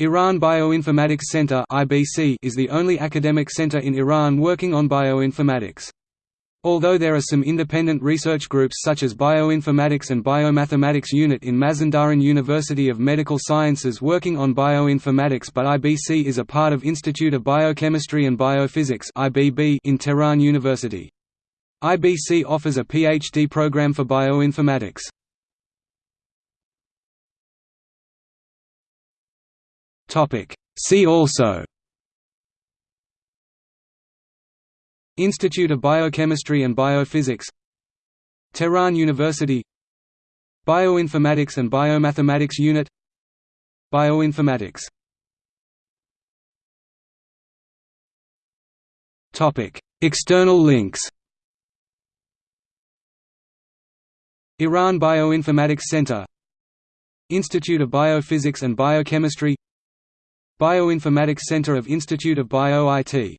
Iran Bioinformatics Center is the only academic center in Iran working on bioinformatics. Although there are some independent research groups such as Bioinformatics and Biomathematics Unit in Mazandaran University of Medical Sciences working on bioinformatics but IBC is a part of Institute of Biochemistry and Biophysics in Tehran University. IBC offers a PhD program for bioinformatics. See also. Institute of Biochemistry and Biophysics. Tehran University. Bioinformatics and Biomathematics Unit. Bioinformatics. External links. Iran Bioinformatics Center. Institute of Biophysics and Biochemistry Bioinformatics Center of Institute of Bio-IT